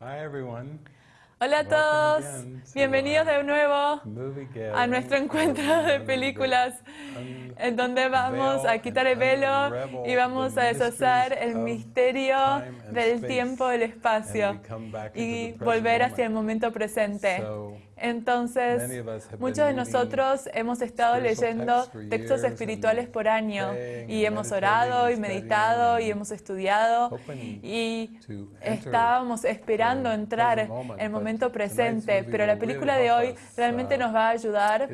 Hi everyone. Hola a todos, bienvenidos de nuevo Movie a nuestro encuentro de películas un- en donde vamos a quitar el velo y vamos a deshacer el misterio del tiempo y del espacio y volver hacia el momento presente. Entonces, muchos de nosotros hemos estado leyendo textos espirituales por año y hemos orado y meditado y hemos estudiado y estábamos esperando entrar moment, el momento presente, pero la película de hoy us, realmente uh, nos va a ayudar.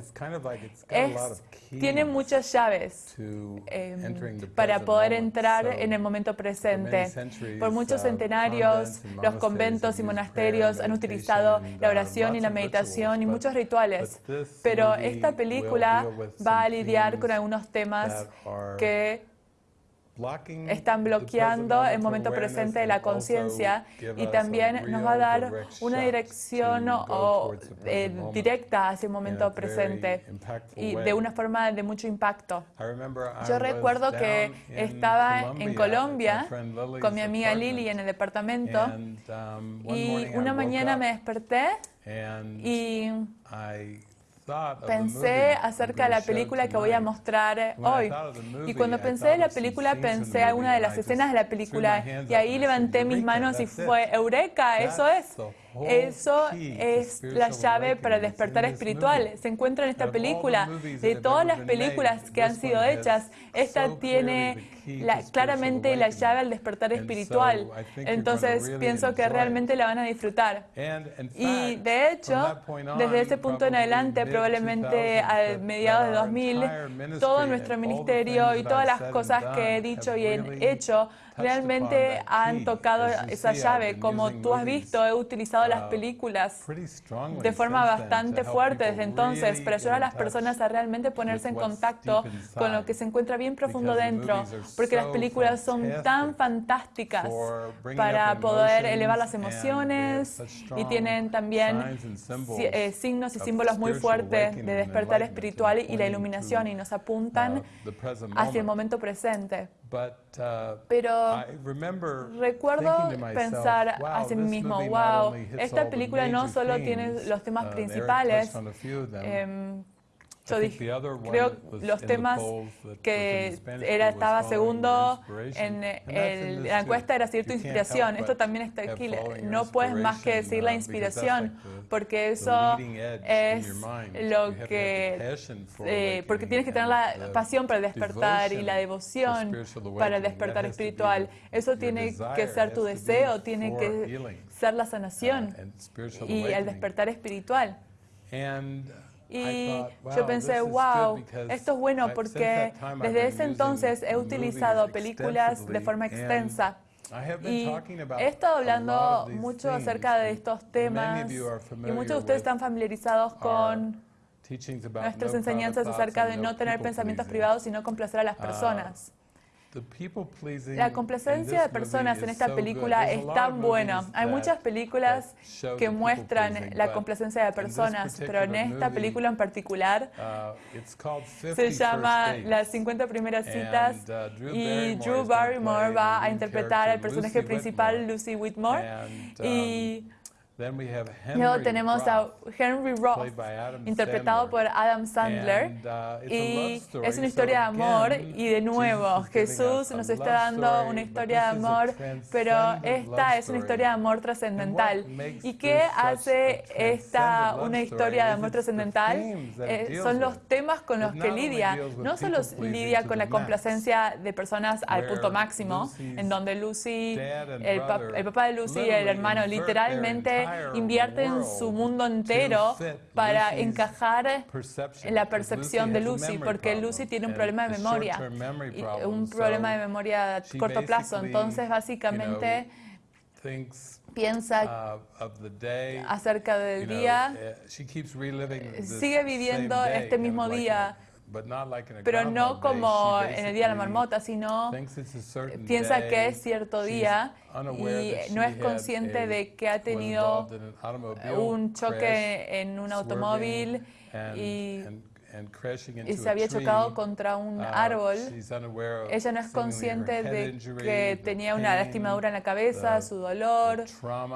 Es, tiene muchas llaves the para poder entrar en el momento presente. Por muchos uh, centenarios, los conventos y monasterios han utilizado la uh, oración y la of meditación y muchos rituales. Pero esta película va a lidiar con algunos temas que están bloqueando el momento presente de la conciencia y también nos va a dar una dirección o, eh, directa hacia el momento presente y de una forma de mucho impacto. Yo recuerdo que estaba en Colombia con mi amiga Lily en el departamento um, y una mañana me desperté and y Pensé acerca de la película que voy a mostrar hoy. Y cuando pensé en la película, pensé movie alguna de las escenas de la película y ahí levanté mis "Eureka, manos y that's it." fue Eureka, eso es. Eso to es la llave para el despertar espiritual. Se encuentra en esta película. De todas las películas que han sido hechas, esta tiene la- claramente la llave al despertar espiritual. Entonces pienso que realmente la van a disfrutar. Y de hecho, desde ese punto en adelante, probablemente 2000s, a mediados de that our 2000, entire ministry todo nuestro ministerio y todas las cosas que he dicho y he hecho realmente han tocado esa llave. Como tú has visto, he utilizado las películas de forma bastante fuerte desde entonces para ayudar a las personas a realmente ponerse en contacto con lo que se encuentra bien profundo dentro, porque las películas son tan fantásticas para poder elevar las emociones y tienen también eh, signos y símbolos muy fuertes de despertar espiritual y la iluminación y nos apuntan hacia el moment. momento presente. Uh, Pero Recuerdo pensar mí this mismo, wow, esta película no solo tiene los temas uh, principales, a em, yo dije, creo los temas que era, estaba segundo en el- la encuesta era You can't inspiración. Esto también está aquí. No puedes más que decir la uh, inspiración, porque eso es lo que... eh, porque tienes que tener la pasión para despertar y la devoción para el despertar espiritual. Eso tiene que ser tu deseo, tiene que ser la uh, sanación spiritual y el despertar espiritual. Y yo pensé, wow, esto es bueno porque desde ese entonces he utilizado películas de forma extensa. Y he estado hablando mucho acerca de estos temas y muchos de ustedes están familiarizados con nuestras enseñanzas acerca de no tener pensamientos privados, sino complacer a las Ah, personas. La complacencia de personas en esta película es tan buena. Hay muchas películas que muestran la complacencia de personas, pero en esta película en particular Uh, it's called 50 se llama. Las 50 primeras citas uh, y Drew Barrymore va a interpretar al personaje principal. Lucy Whitmore. Um, Y have luego tenemos a Henry Roth, interpretado por. Adam Sandler. And, uh, Y es una historia de amor y de nuevo Jesús nos está dando una historia de amor, pero esta es una historia de amor trascendental. ¿Y qué hace esta una historia de amor trascendental? Eh, son los temas con los que lidia. No solo lidia con la complacencia de personas al punto máximo, en donde Lucy, el, pa- brother el papá de Lucy y el hermano literalmente invierten world su mundo entero para encajar en la percepción de Lucy, porque Lucy tiene un problema de memoria, un problema de memoria a corto plazo. Entonces, básicamente, piensa uh, acerca del día, this sigue viviendo este mismo día, pero no como en el Día de la Marmota, sino piensa que es cierto día y no es consciente de que ha tenido un choque en un automóvil y se había chocado contra un árbol. Ella no es consciente de que tenía una lastimadura en la cabeza, su dolor,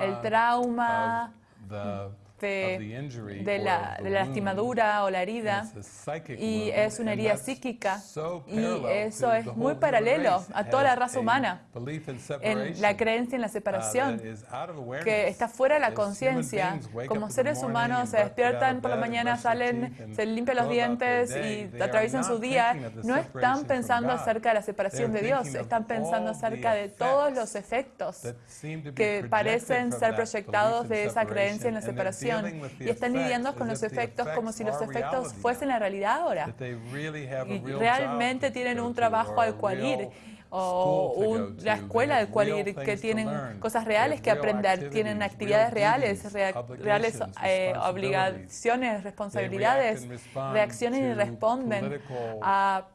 el trauma, este, de, la, de la lastimadura o la herida. Y es una herida psíquica. y eso es muy paralelo a toda la raza humana. en la creencia en la separación que está fuera de la conciencia. Como seres humanos se despiertan por la mañana, salen, se limpian los dientes y atraviesan su día, no están pensando acerca de la separación de Dios, están pensando acerca de todos los efectos que parecen ser proyectados de esa creencia en la separación situación y están lidiando con los efectos como si los efectos fuesen la realidad ahora. Y realmente tienen un trabajo al cual ir o un, la escuela al cual ir, que tienen cosas reales que aprender, tienen actividades reales, reales eh, obligaciones, responsabilidades, reaccionan y responden a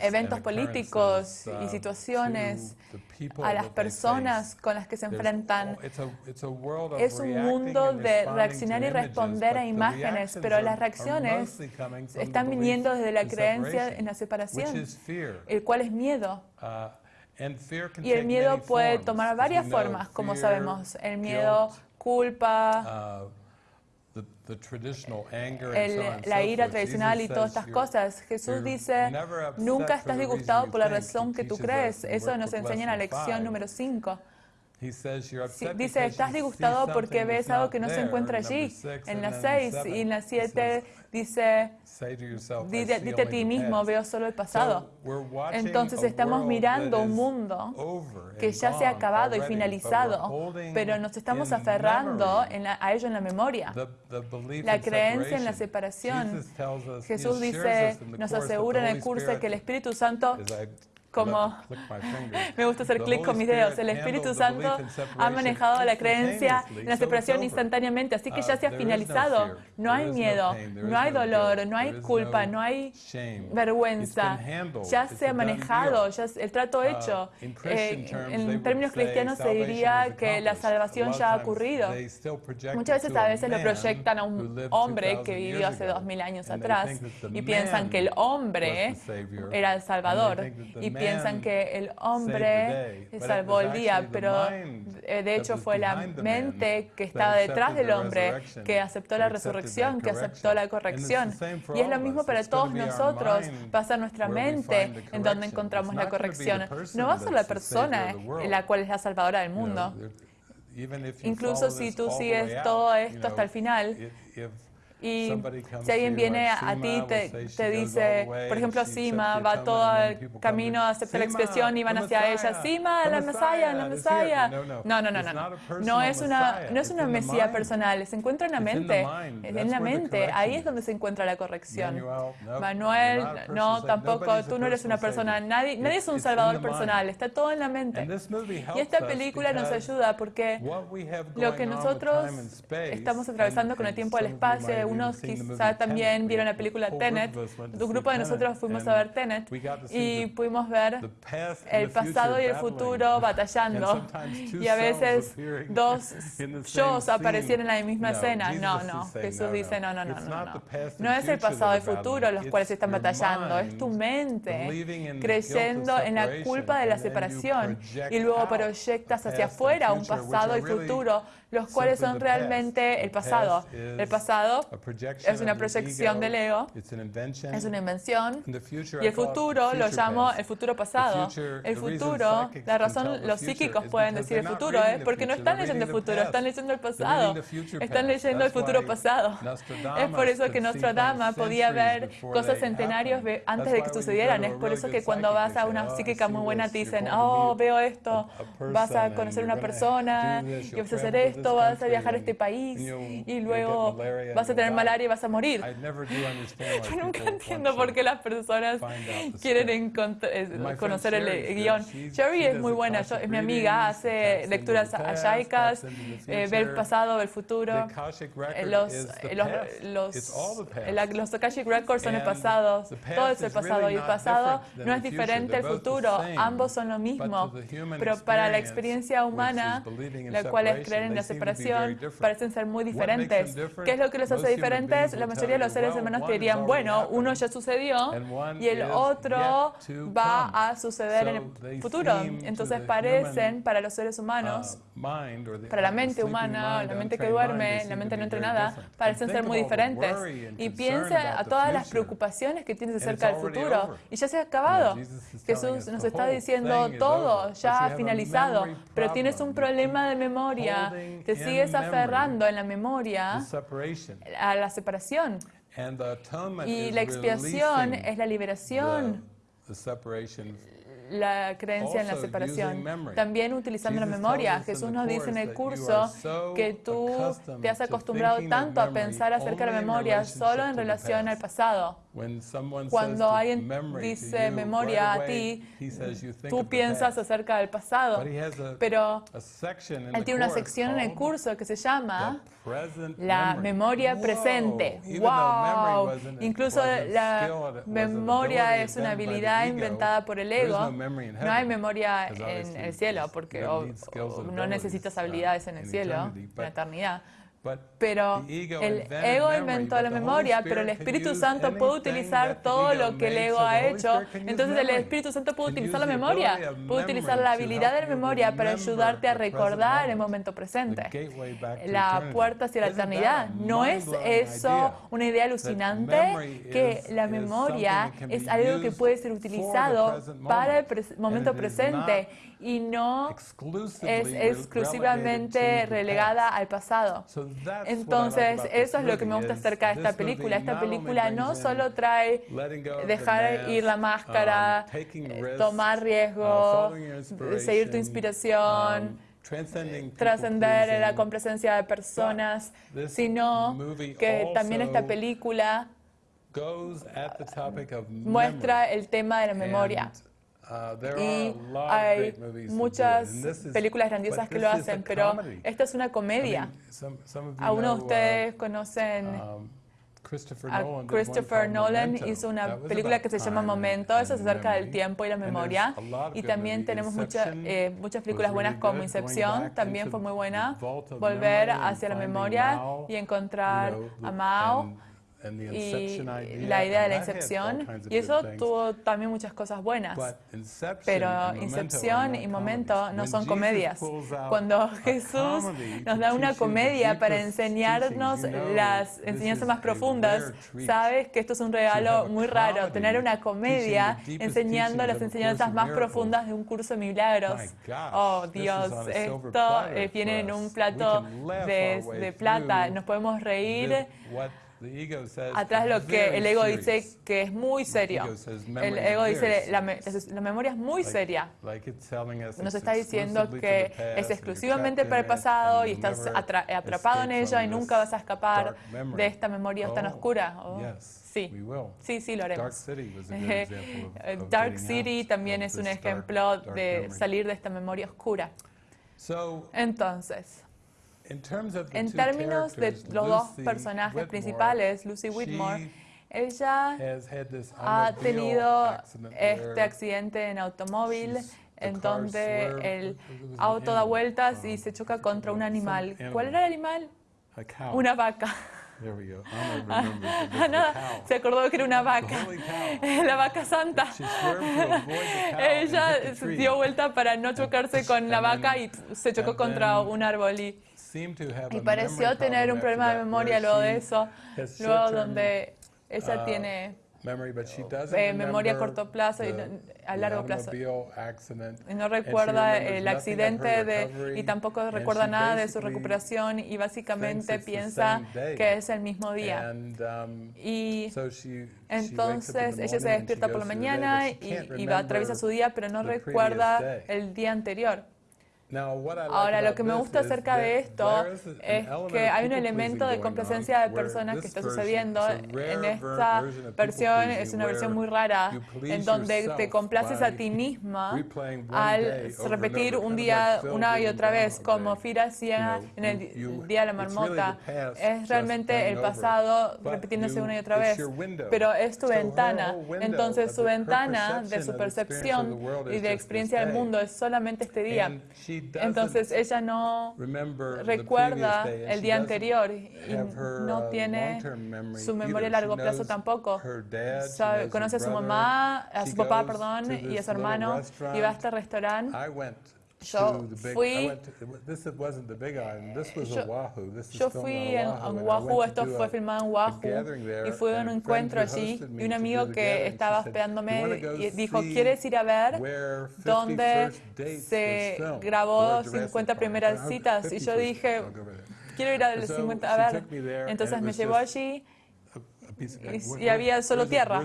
eventos políticos y situaciones a las personas con las que se enfrentan. Es un mundo de reaccionar y responder a imágenes, pero las reacciones están viniendo desde la creencia en la separación, el cual es miedo. Y el miedo puede tomar varias formas, como sabemos. El miedo, culpa, el, la ira tradicional y todas estas cosas. Jesús dice, nunca estás disgustado por la razón que tú crees. Eso nos enseña en la lección número 5. Dice, estás disgustado porque ves algo que no se encuentra allí. En la 6 y en la 7 Dice, dite a ti mismo, veo solo el pasado. Entonces estamos mirando un mundo que ya se ha acabado y finalizado, pero nos estamos aferrando a ello en la memoria. La creencia en la separación. Jesús dice, nos asegura en el curso que el Espíritu Santo como me gusta hacer clic con mis dedos. El Espíritu Santo ha manejado la creencia en la separación instantáneamente, así que ya se ha finalizado. No hay miedo, no hay dolor, no hay culpa, no hay vergüenza. Ya se ha manejado, ya el trato hecho. Eh, en términos cristianos se diría que la salvación ya ha ocurrido. Muchas veces a veces lo proyectan a un hombre que vivió hace dos mil años atrás y piensan que el hombre era el Salvador y piensan que el hombre salvó el día, pero eh, de hecho fue la mente que estaba detrás del hombre que aceptó la resurrección, que aceptó la corrección. Y es lo mismo para todos nosotros. Pasa nuestra mente en donde encontramos la corrección. No va a ser la persona en la cual es la salvadora del mundo. Incluso si tú sigues todo esto hasta el final, y si alguien viene a, ti, te, te, dice, por ejemplo, Sima va todo el camino, acepta la expresión y van hacia ella, Sima, la Mesaya, la Mesaya. No, no, no, no. No, no es una, no es una Mesía personal, se encuentra en la mente, en la mente, ahí es donde se encuentra la corrección. Manuel, no, tampoco, tú no eres una persona, nadie, nadie es un salvador personal, está todo en la mente. Y esta película nos ayuda porque lo que nosotros estamos atravesando con el tiempo al espacio, algunos quizá también vieron la película Tenet. Un grupo de nosotros fuimos a ver Tenet y pudimos ver el pasado y el futuro batallando. Y a veces dos shows aparecían en la misma escena. No, no. Jesús dice, no, no, no, no. No, no es el pasado y el futuro los cuales están batallando. Es tu mente creyendo en la culpa de la separación y luego proyectas hacia afuera un pasado y futuro los cuales son realmente el pasado. El pasado es una proyección del ego, es una invención, y el futuro lo llamo el futuro pasado. El futuro, la razón los psíquicos pueden decir el futuro ¿eh? es porque no están leyendo el futuro, están leyendo el pasado, están leyendo el futuro pasado. Es por eso que Nostradamus podía ver cosas centenarios antes de que sucedieran. Es por eso que cuando vas a una psíquica muy buena te dicen, oh, veo esto, vas a conocer una persona y vas a hacer esto pronto vas a viajar a este país y luego vas a tener malaria y vas a morir. Yo nunca entiendo por qué las personas quieren eh, conocer el guion. Sherry es muy buena, Yo, es mi amiga, hace lecturas ashaicas, eh, ve el pasado, el futuro. Eh, los, eh, los, los, los Akashic Records son el pasado, todo es el pasado y el pasado no es diferente al futuro, ambos son lo mismo, pero para la experiencia humana, la cual es creer en la separación, parecen ser muy diferentes. ¿Qué es lo que los hace diferentes, la mayoría de los seres humanos te dirían, bueno, uno ya sucedió y el otro va a suceder en el futuro. Entonces parecen para los seres humanos, para la mente humana, la mente que duerme, la mente no entrenada, parecen ser muy diferentes. Y piensa a todas las preocupaciones que tienes acerca del futuro. Y ya se ha acabado. Jesús nos está diciendo todo, ya finalizado, pero tienes un problema de memoria, te sigues aferrando en la memoria a la separación. Y la expiación es la liberación la creencia en la separación. También utilizando la memoria. Jesús nos dice en el curso que tú te has acostumbrado tanto a pensar acerca de la memoria solo en relación al pasado. Cuando alguien dice memoria a ti, tú piensas acerca del pasado, pero él tiene una sección en el curso que se llama la memoria presente. ¡Wow! Incluso la memoria es una habilidad inventada por el ego. No hay memoria en el cielo porque no necesitas habilidades en el cielo, en la eternidad. Pero el ego inventó la memoria, pero el Espíritu Santo puede utilizar todo lo que el ego ha hecho. Entonces el Espíritu Santo puede utilizar la memoria, puede utilizar la habilidad de la memoria para ayudarte a recordar el momento presente. La puerta hacia la eternidad. ¿No es eso una idea alucinante? Que la memoria es algo que puede ser utilizado para el momento presente y no es exclusivamente relegada al pasado. Entonces, eso es lo que me gusta acerca de esta película. Esta película no solo trae dejar ir la máscara, um, eh, tomar riesgo, uh, seguir tu inspiración, um, trascender la compresencia de personas, sino que también esta película muestra el tema de la memoria. Uh, y hay muchas películas grandiosas que lo hacen, pero esta es una comedia. Algunos de ustedes uh, conocen um, a Christopher Nolan hizo una película que se llama Momento, eso es acerca del tiempo y la memoria. Y también tenemos eh, muchas películas buenas como Incepción, también fue muy buena. Volver hacia la memoria y encontrar a Mao y la idea de la excepción, y eso tuvo también muchas cosas buenas. Pero Incepción y Momento no son comedias. Cuando Jesús nos da una comedia para enseñarnos las enseñanzas más profundas, sabes que esto es un regalo muy raro, tener una comedia enseñando las enseñanzas más profundas de un curso de milagros. Oh Dios, esto eh, viene en un plato de, de plata, nos podemos reír Atrás lo que el ego dice que es muy serio. El ego dice la, la memoria es muy seria. Nos está diciendo que es exclusivamente para el pasado y estás atrapado en ella y nunca vas a escapar de esta memoria tan oh, oscura. Oh, sí. sí, sí, lo haremos. Dark City también es un ejemplo de salir de esta memoria oscura. Entonces, en términos de los dos personajes principales, Lucy Whitmore, ella ha tenido este accidente en automóvil en donde el auto da vueltas y se choca contra un animal. ¿Cuál era el animal? Una vaca. Se acordó que era una vaca, la vaca santa. Ella dio vuelta para no chocarse con la vaca y se chocó contra un árbol y y pareció tener un problema de memoria luego de eso, luego donde ella uh, tiene eh, memoria a corto plazo y a largo plazo. Y no recuerda el accidente de, y tampoco recuerda nada de su recuperación y básicamente piensa que es el mismo día. Um, y entonces ella se despierta por la mañana y, y va, atraviesa su día, pero no recuerda el día anterior. Ahora, lo que me gusta acerca de esto es que hay un elemento de complacencia de personas que está sucediendo. En esta versión es una versión muy rara, en donde te complaces a ti misma al repetir un día una y otra vez, como Fira hacía en el Día de la Marmota. Es realmente el pasado repitiéndose una y otra vez, pero es tu ventana. Entonces, su ventana de su percepción y de experiencia del mundo es solamente este día. Entonces ella no recuerda el día anterior y no tiene su memoria a largo plazo tampoco. conoce a su mamá, a su papá, perdón, y a su hermano y va a este restaurante yo fui, yo fui en, Oahu, esto fue filmado en Oahu, y fue un encuentro allí, y un amigo que estaba esperándome y dijo, ¿quieres ir a ver dónde se grabó 50 primeras citas? Y yo dije, quiero ir a 50 a ver. Entonces me llevó allí y, había solo tierra.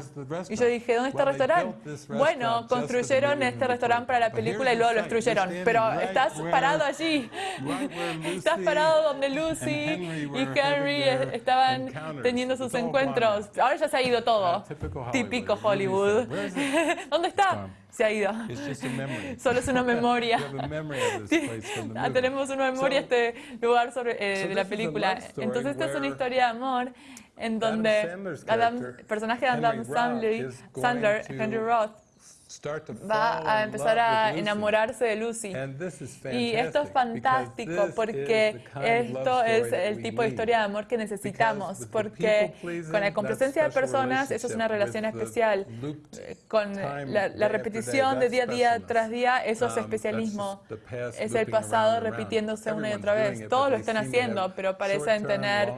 Y yo dije, ¿dónde está el restaurante? Bueno, construyeron este restaurante para la película y luego lo destruyeron. Pero estás parado allí. estás parado donde Lucy y Henry estaban teniendo sus encuentros. Ahora ya se ha ido todo. Típico Hollywood. ¿Dónde está? Se ha ido. Solo es una memoria. Ah, tenemos una memoria de este lugar sobre, eh, de la película. Entonces esta es una historia de amor en donde el personaje de Adam Sandler, Henry Roth, va a empezar a enamorarse de Lucy. Y esto es fantástico porque esto es el tipo de historia de amor que necesitamos, porque con la complacencia de personas eso es una relación especial. Con la, repetición de día a día tras día, eso es um, especialismo. Es el pasado repitiéndose una y otra vez. Todos lo están haciendo, pero parecen tener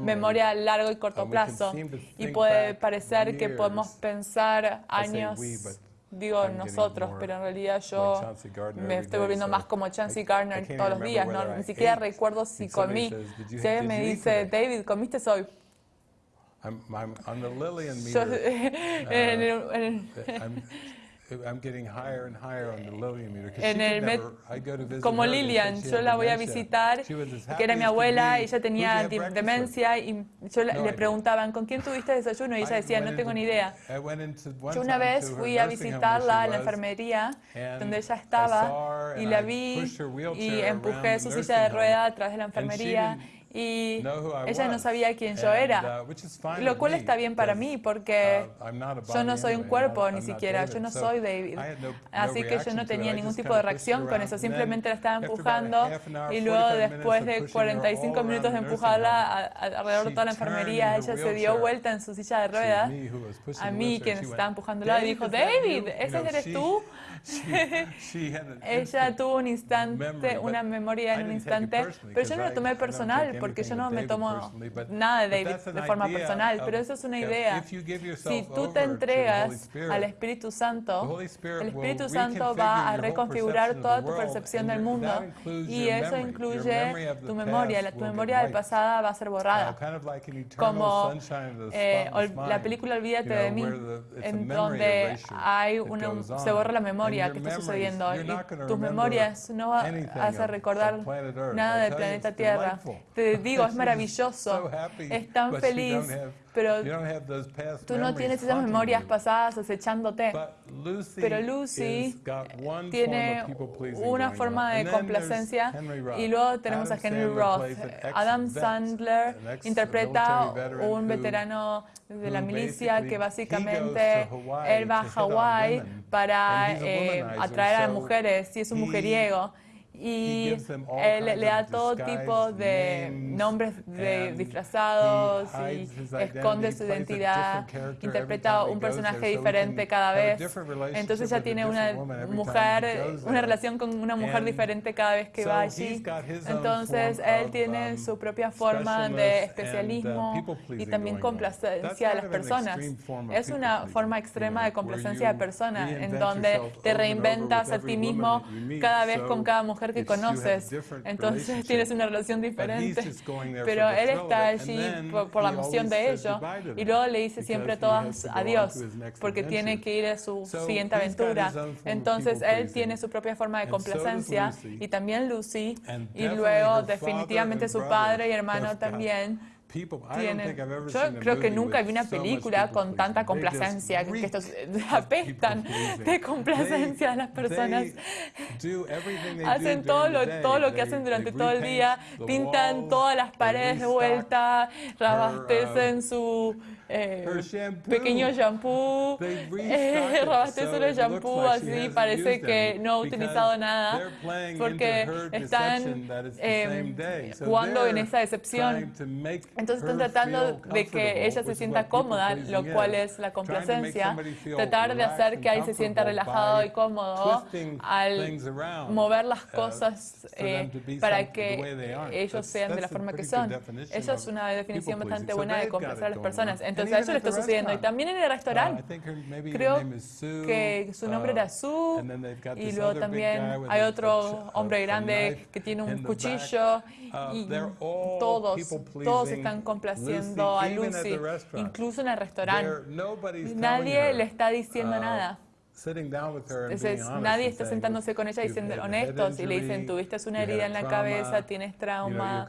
memoria a largo y corto plazo. Y puede parecer que podemos pensar años digo nosotros, pero en realidad yo me estoy volviendo más como Chancey Gardner todos los días, ¿no? Ni siquiera recuerdo si comí. Si alguien me dice, David, ¿comiste hoy? Yo, como Lillian, yo la voy a visitar, que era mi abuela, y ella tenía demencia, y yo le preguntaban, ¿con quién tuviste desayuno? Y ella decía, no tengo ni idea. Yo una vez fui a visitarla en la enfermería, donde ella estaba, y la vi, y empujé su silla de rueda a través de la enfermería, y ella no sabía quién yo era, uh, lo cual está bien para mí porque uh, yo no soy un cuerpo ni siquiera, yo no soy David. Así que yo no tenía ningún tipo de reacción con eso, simplemente la estaba empujando y luego después de 45 minutos de empujarla alrededor de toda la enfermería, ella se dio vuelta en su silla de ruedas a mí, quien estaba empujándola, y dijo, David, ¿ese eres tú? Ella tuvo un instante, una memoria en un instante, pero yo no lo tomé personal porque yo no me tomo nada de David de forma personal, pero eso es una idea. Si tú te entregas al Espíritu Santo, el Espíritu Santo va a reconfigurar toda tu percepción del mundo y eso incluye tu memoria. Tu memoria del pasado va a ser borrada. Como eh, la película Olvídate de mí, en donde hay una, se borra la memoria que está sucediendo y tus memorias no hacen recordar nada del planeta Tierra. Te digo, es maravilloso, es tan feliz, pero tú no tienes esas memorias pasadas acechándote. Pero Lucy tiene una forma de complacencia y luego tenemos a Henry Roth. Adam Sandler interpreta un veterano de la milicia que básicamente él va a Hawái para eh, atraer a las mujeres y es un mujeriego y él le da todo tipo de nombres de disfrazados y esconde su identidad, interpreta un personaje diferente cada vez. Entonces ya tiene una mujer, una relación con una mujer diferente cada vez que va allí. Entonces él tiene su propia forma de especialismo y también complacencia a las personas. Es una forma extrema de complacencia de personas en donde te reinventas a ti mismo cada vez con cada mujer que conoces. Entonces tienes una relación diferente. Pero él está allí por, la emoción de ello. Y luego le dice siempre todas adiós, porque tiene que ir a su siguiente aventura. Entonces él tiene su propia forma de complacencia y también Lucy. Y luego definitivamente su padre y hermano también tienen, yo creo que nunca vi una película con tanta complacencia, que estos apestan de complacencia a las personas. Hacen todo lo, todo lo que hacen durante todo el día, pintan todas las paredes de vuelta, rabastecen su eh, pequeño shampoo, eh, robaste solo el shampoo, así parece que no ha utilizado nada, porque están eh, jugando en esa decepción. Entonces están tratando de que ella se sienta cómoda, lo cual es la complacencia, tratar de hacer que él se sienta relajado y cómodo al mover las uh, cosas eh, para que ellos sean de la forma que son. Esa es una definición bastante buena de complacer a las personas. Entonces eso le está sucediendo. Y también en el restaurante, uh, creo que su nombre era uh, Sue, y luego también hay otro hombre grande que tiene un cuchillo, y todos, todos están complaciendo a Lucy, incluso en el restaurante. Nadie le está diciendo nada. Entonces, nadie está sentándose con ella diciendo honestos y le dicen, tuviste una herida en la cabeza, tienes trauma,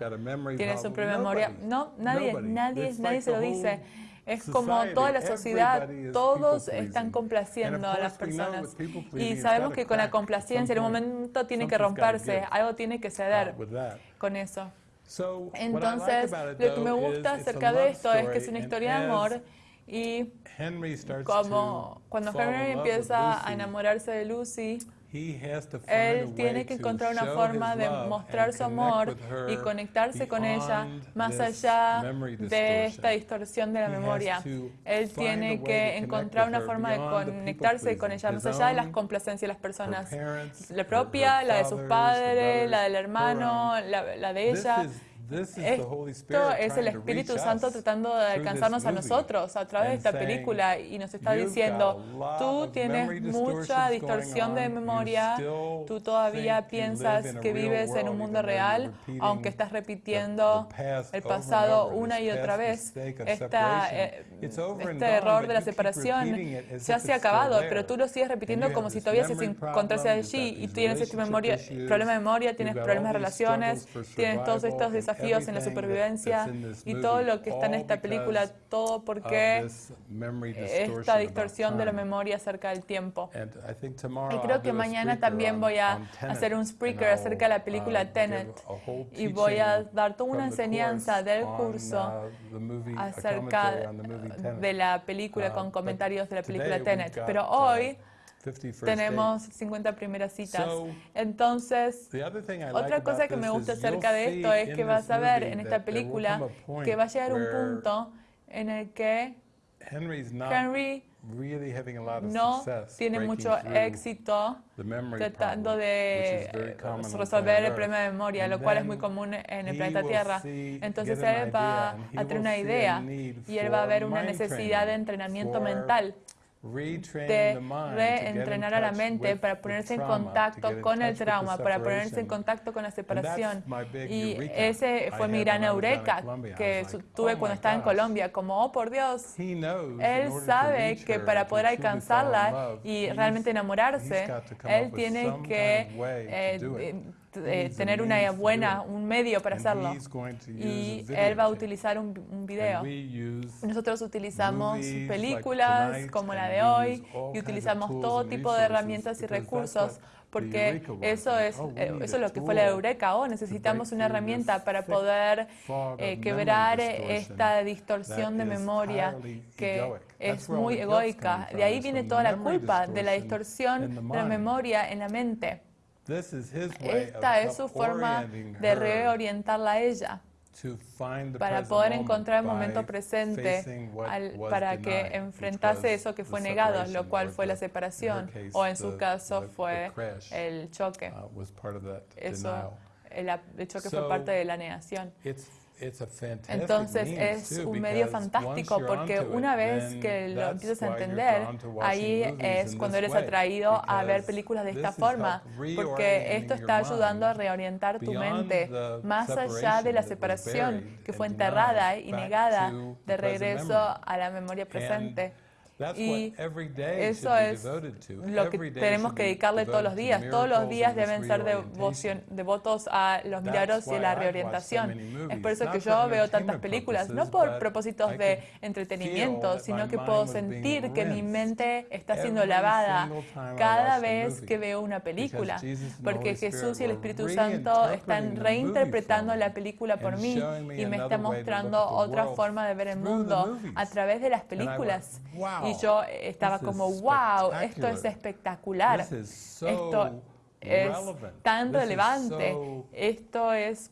tienes un problema de memoria. No, nadie, nadie, nadie se lo dice. Es como toda la sociedad, todos están complaciendo a las personas. Y sabemos que con la complacencia en un momento tiene que romperse, algo tiene que ceder con eso. Entonces, lo que me gusta acerca de esto es que es una historia de amor y como cuando Henry empieza a enamorarse de Lucy, él tiene que encontrar una forma de mostrar su amor y conectarse con ella más allá de esta distorsión de la memoria. Él tiene que encontrar una forma de conectarse con ella más allá de las complacencias de las personas. La propia, la de sus padres, la del hermano, la de ella. Esto es el Espíritu Santo tratando de alcanzarnos a nosotros a través de esta película y nos está diciendo, tú tienes mucha distorsión de memoria, tú todavía piensas que vives en un mundo real, aunque estás repitiendo el pasado una y otra vez. Esta, eh, este error de la separación ya se ha acabado, pero tú lo sigues repitiendo como si todavía se encontrase allí y tienes este memoria, problema de memoria, tienes problemas de relaciones, tienes todos estos desafíos en la supervivencia y todo lo que está en esta película, todo porque esta distorsión de la memoria acerca del tiempo. Y creo que mañana también voy a hacer un speaker acerca de la película um, Tenet. y voy a dar toda una enseñanza del curso uh, acerca de la película con uh, comentarios de la película Tenet. Pero uh, hoy tenemos 50 primeras citas. Entonces, otra cosa que me gusta acerca de esto es que vas a ver en esta película que va a llegar un punto en el que Henry no tiene mucho éxito tratando de resolver el problema de memoria, lo cual es muy común en el planeta Tierra. Entonces él va a tener una idea y él va a ver una necesidad de entrenamiento mental de reentrenar a la mente para ponerse en contacto con el trauma, para ponerse en contacto con la separación. Y ese fue mi gran eureka que tuve cuando estaba en Colombia, como, oh por Dios, él sabe que para poder alcanzarla y realmente enamorarse, él tiene que eh, tener una buena, un medio para hacerlo. Y él va a utilizar un, un video. Nosotros utilizamos películas como la de hoy y utilizamos todo tipo de herramientas y recursos porque eso es, eh, eso es lo que fue la Eureka. Oh, necesitamos una herramienta para poder eh, quebrar esta distorsión de memoria que es muy egoica. De ahí viene toda la culpa de la distorsión de la memoria en la mente. Esta es su forma de reorientarla a ella para poder encontrar el momento presente para que enfrentase eso que fue negado, lo cual fue la separación, o en su caso fue el choque. Uh, eso, el choque fue parte de la negación. Entonces es un medio fantástico porque una vez que lo empiezas a entender, ahí es cuando eres atraído a ver películas de esta forma, porque esto está ayudando a reorientar tu mente más allá de la separación que fue enterrada y negada de regreso a la memoria presente. Y eso es lo que tenemos que dedicarle todos los días. Todos los días deben ser devotos a los milagros y a la reorientación. Es por eso que yo veo tantas películas, no por propósitos de entretenimiento, sino que puedo sentir que mi mente está siendo lavada cada vez que veo una película, porque Jesús y el Espíritu Santo están reinterpretando la película por mí y me está mostrando otra forma de ver el mundo a través de las películas. Y yo estaba como, wow, esto es espectacular. Esto es tan relevante, esto es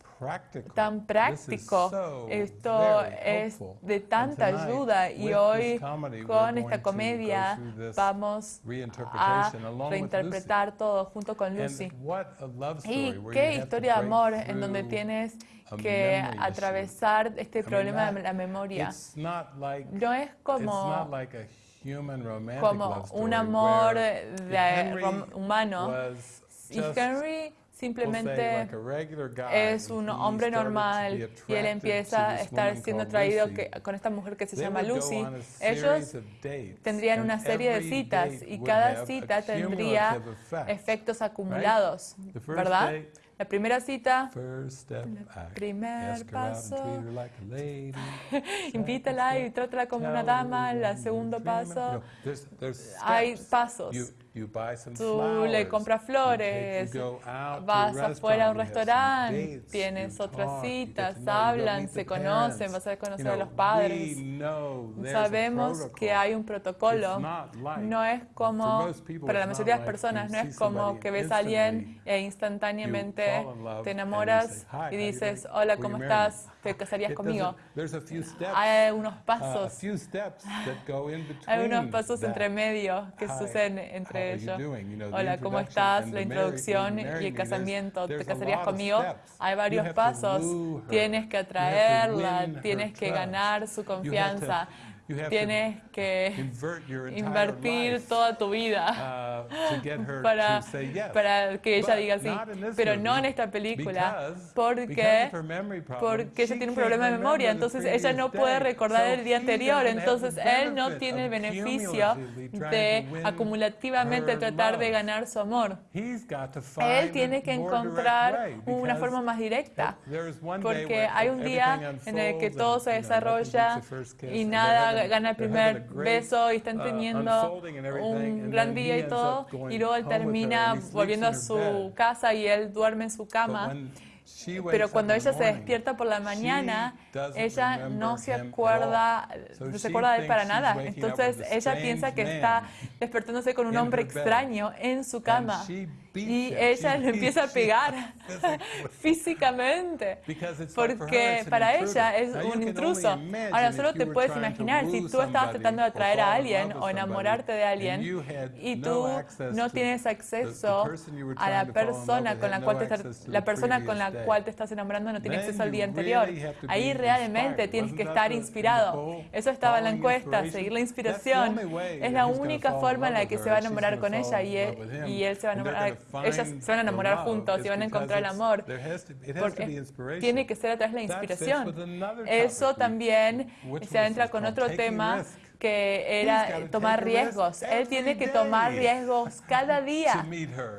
tan práctico, esto es de tanta ayuda y hoy con esta comedia vamos a reinterpretar todo junto con Lucy. Y qué historia de amor en donde tienes que atravesar este problema de la memoria. No es como como un amor de, humano. Y Henry simplemente es un hombre normal y él empieza a estar siendo traído con esta mujer que se llama Lucy. Ellos tendrían una serie de citas y cada cita tendría efectos acumulados, ¿verdad? La primera cita, el primer paso, invítala y trátala como una dama. El segundo paso, hay pasos. Tú le compras flores, vas afuera a un restaurante, tienes otras citas, hablan, se conocen, vas a conocer a los padres. Sabemos que hay un protocolo. No es como, para la mayoría de las personas, no es como que ves a alguien e instantáneamente te enamoras y dices, hola, ¿cómo estás? ¿Te casarías conmigo? Hay unos uh, pasos. Hay unos pasos entre medio que suceden entre Hola, ¿cómo estás? La introducción y el casamiento. ¿Te casarías conmigo? Hay varios pasos. Tienes que atraerla, tienes que ganar su confianza. Tienes que invertir toda tu vida uh, para, para que ella diga sí, pero no en esta película, porque, porque ella tiene un problema de memoria, entonces ella no puede recordar el día anterior, entonces él no tiene el beneficio de acumulativamente tratar de ganar su amor. Él tiene que encontrar una forma más directa, porque hay un día en el que todo se desarrolla y nada gana el primer beso y están uh, teniendo un gran día y todo, y luego él termina volviendo a su casa y él duerme en su cama. Pero cuando ella se despierta por la mañana, ella no se acuerda, no se acuerda de él para nada. Entonces ella piensa que está despertándose con un hombre extraño en su cama. y ella le empieza a pegar físicamente porque para ella es un intruso. Ahora solo te puedes imaginar si tú estabas tratando de atraer a alguien o enamorarte de alguien y tú no tienes acceso a la persona con la cual te estás, la persona con la cual te estás enamorando no tiene acceso al día anterior. Ahí realmente tienes que estar inspirado. Eso estaba en la encuesta, seguir la inspiración. Es la única forma en la que se va a enamorar con ella y él, y él se va a enamorar ellas se van a enamorar juntos y van a encontrar el amor. tiene que ser a través de la inspiración. Eso también se entra con otro tema que era tomar riesgos. Él tiene que tomar riesgos cada día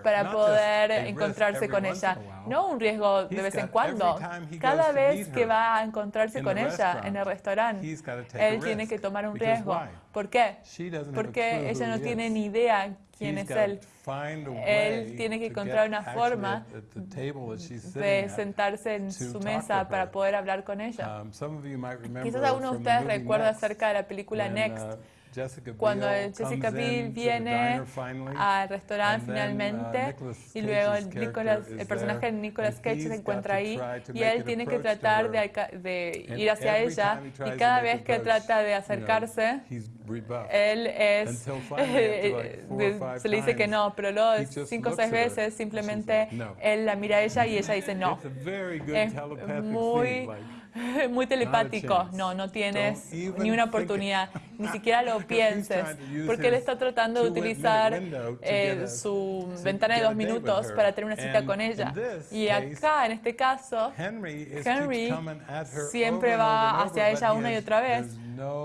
para poder encontrarse con ella. No un riesgo de vez en cuando. Cada vez que va a encontrarse con ella en el restaurante, él tiene que tomar un riesgo. ¿Por qué? Porque ella no tiene ni idea quién es él. Él tiene que encontrar una forma de sentarse en su mesa para poder hablar con ella. Um, Quizás alguno de ustedes recuerda acerca de la película Next. Uh, cuando Jessica Biel viene al restaurante uh, finalmente y luego el, el personaje de Nicolas Cage se encuentra ahí y él tiene que tratar de, ir hacia ella y cada vez que trata de acercarse, él es, se le dice que no, pero luego cinco o seis veces simplemente él la mira a ella y ella dice no. Es muy muy telepático. No, no tienes ni una oportunidad, ni siquiera lo pienses, porque él está tratando de utilizar eh, su ventana de dos minutos para tener una cita con ella. Y acá, en este caso, Henry siempre va hacia ella una y otra vez,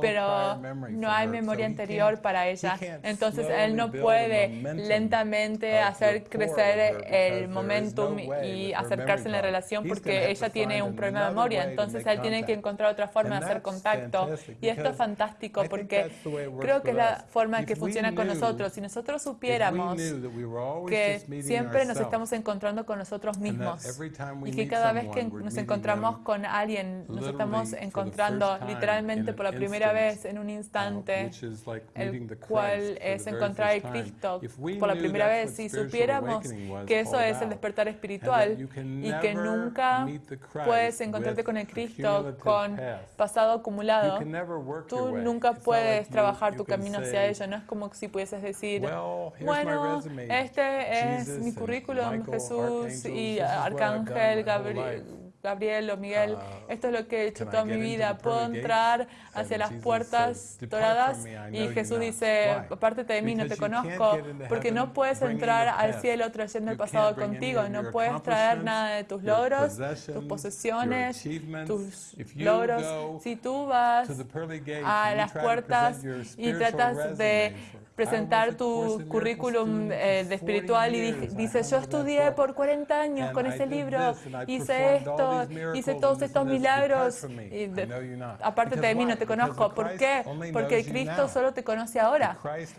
pero no hay memoria anterior para ella. Entonces él no puede lentamente hacer crecer el momentum y acercarse en la relación porque ella tiene un problema de memoria. Entonces él tiene que encontrar otra forma de hacer contacto. Y esto es fantástico porque creo que es la forma en que funciona con nosotros. Si nosotros supiéramos que siempre nos estamos encontrando con nosotros mismos y que cada vez que nos encontramos con alguien, nos estamos encontrando literalmente por la primera vez en un instante, el cual es encontrar a Cristo por la primera vez. Si supiéramos que eso es el despertar espiritual y que nunca puedes encontrarte con el Cristo con pasado acumulado, tú nunca puedes trabajar tu camino hacia ello. No es como si pudieses decir, bueno, este es mi currículum, Jesús y Arcángel Gabriel Gabriel o Miguel, ah, esto es lo que he hecho toda mi vida. Puedo entrar hacia las puertas doradas y Jesús dice, apártate de mí, no te conozco, porque no puedes entrar al cielo trayendo el pasado contigo, no puedes traer nada de tus logros, tus posesiones, tus logros. Si tú vas a las puertas y tratas de presentar tu currículum eh, de espiritual y dices, yo estudié por 40 años con ese libro, hice esto, hice todos estos milagros, y aparte de mí no te conozco. ¿Por qué? Porque el Cristo solo te conoce ahora.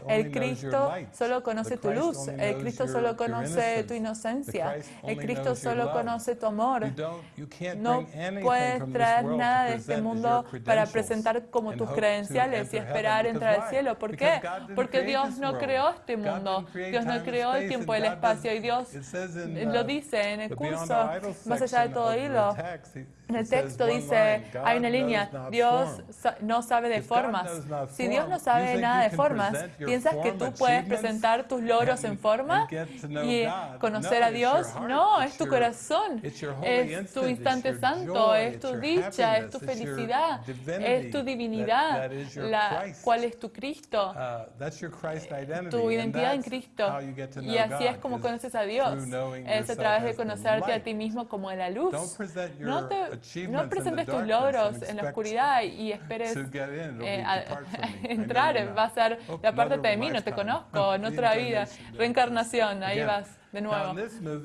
El Cristo solo conoce tu luz. El Cristo solo conoce tu inocencia. El Cristo solo conoce tu amor. No puedes traer nada de este mundo para presentar como tus credenciales y esperar entrar al cielo. ¿Por qué? Porque Dios no creó este mundo. Dios no creó el tiempo y el espacio. Y Dios lo dice en el curso, más allá de todo hilo. En el texto dice, hay una línea, Dios no sabe de formas. Si Dios no sabe nada de formas, ¿piensas que tú puedes presentar tus logros en forma y conocer a Dios? No, es tu corazón, es tu instante santo, es tu dicha, es tu felicidad, es tu divinidad, la cual es tu Cristo, uh, tu identidad en Cristo. Y así es como conoces a Dios, es a través de conocerte a ti mismo como la luz. No te no presentes tus logros en la oscuridad y esperes eh, entrar. Va a ser, de aparte de mí, no te conozco, en otra vida. Reencarnación, ahí vas de nuevo.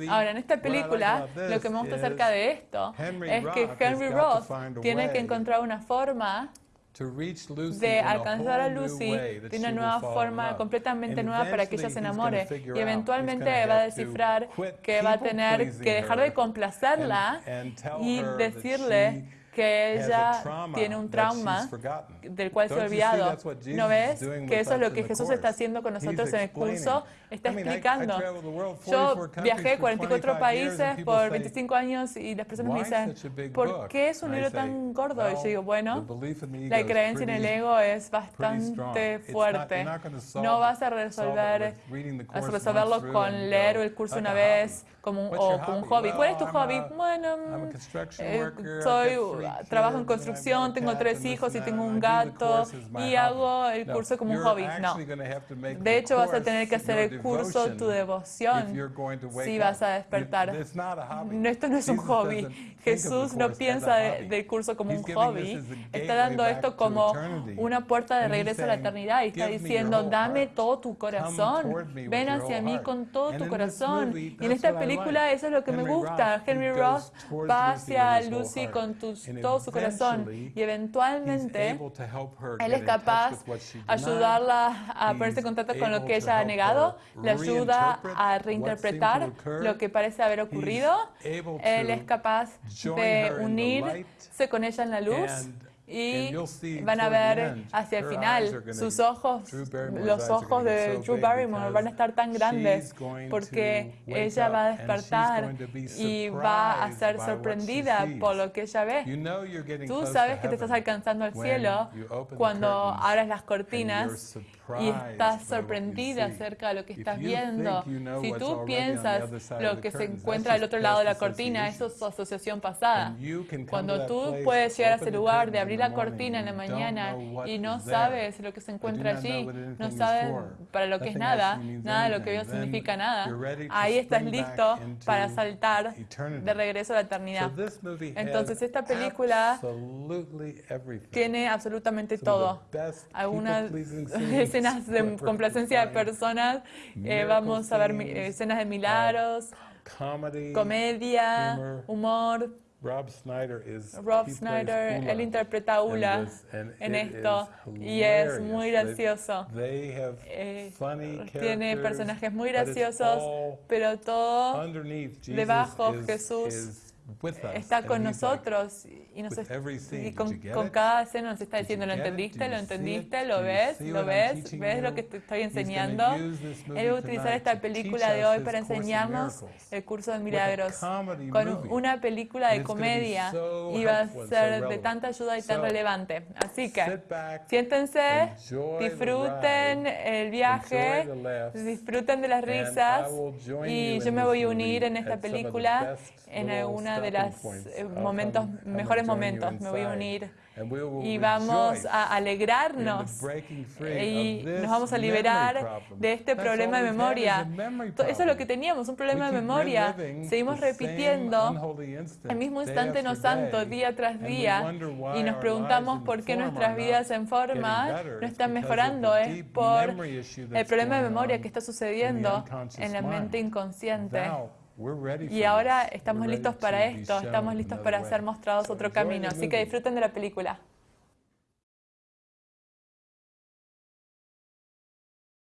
Ahora, en esta película, lo que me gusta acerca de esto es que Henry Roth tiene que encontrar una forma de alcanzar a Lucy de una nueva forma completamente nueva para que ella se enamore. Y eventualmente va a descifrar que va a tener que dejar de complacerla y decirle que ella tiene un trauma del cual se ha olvidado. ¿No ves que eso es lo que Jesús está haciendo con nosotros en el curso? Está explicando. Yo viajé 44 países por 25 años y las personas me dicen, ¿por qué es un libro tan gordo? Y yo digo, bueno, la creencia en el ego es bastante fuerte. No vas a resolver, a resolverlo con leer el curso una vez como un, o como un hobby. ¿Cuál es tu hobby? Bueno, eh, soy, trabajo en construcción, tengo tres hijos y tengo un gato y hago el curso como un hobby. No. De hecho, vas a tener que hacer el curso tu devoción si vas a despertar. Esto no es un hobby. Jesús no piensa del curso como un hobby. Está dando esto como una puerta de regreso a la eternidad y está diciendo, dame todo tu corazón. Ven hacia mí con todo tu corazón. Y en esta película eso es lo que me gusta. Henry Ross va hacia Lucy con todo su corazón. y eventualmente él es capaz de ayudarla a ponerse en contacto con lo que ella ha negado, le ayuda a reinterpretar lo que parece haber ocurrido. Él es capaz de unirse con ella en la luz y van a ver hacia el final sus ojos, los ojos de Drew Barrymore van a estar tan grandes porque ella va a despertar y va a ser sorprendida por lo que ella ve. Tú sabes que te estás alcanzando al cielo cuando abres las cortinas y estás sorprendida acerca de lo que estás viendo. Si tú piensas lo que se encuentra al otro lado de la cortina, eso es su asociación pasada. Cuando tú puedes llegar a ese lugar de abrir la cortina en la mañana y no sabes lo que se encuentra allí, no sabes para lo que es nada, nada de lo que veo significa nada, ahí estás listo para saltar de regreso a la eternidad. Entonces esta película tiene absolutamente todo. Algunas escenas de complacencia de personas, eh, vamos a ver escenas de milagros, comedia, humor. Rob Snyder, is, Rob Snyder él interpreta a Ula en esto y es muy gracioso. Eh, tiene personajes muy graciosos, pero todo debajo Jesús está con nosotros y, nos con, cada escena nos está diciendo, ¿lo entendiste? ¿Lo entendiste? ¿Lo ves? ¿Lo ves? ¿Ves lo que te estoy enseñando? Él va a utilizar esta película de hoy para enseñarnos el curso de milagros con una película de comedia y va a ser de tanta ayuda y tan relevante. Así que siéntense, disfruten el viaje, disfruten de las risas y yo me voy a unir en esta película en alguna de los eh, momentos, mejores momentos. Me voy a unir y vamos a alegrarnos y nos vamos a liberar de este problema de memoria. Eso es lo que teníamos, un problema de memoria. Seguimos repitiendo el mismo instante no santo día tras día y nos preguntamos por qué nuestras vidas en forma no están mejorando. Es por el problema de memoria que está sucediendo en la mente inconsciente. Y ahora estamos listos para esto, estamos listos para ser mostrados otro camino. Así que disfruten de la película.